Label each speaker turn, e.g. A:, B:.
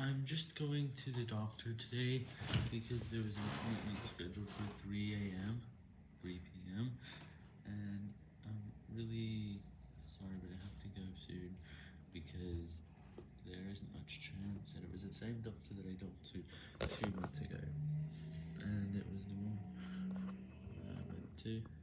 A: I'm just going to the doctor today because there was an appointment scheduled for 3 a.m., 3 p.m., and I'm really sorry, but I have to go soon because there isn't much chance and it was the same doctor that I talked to two months ago, and it was the one I went to.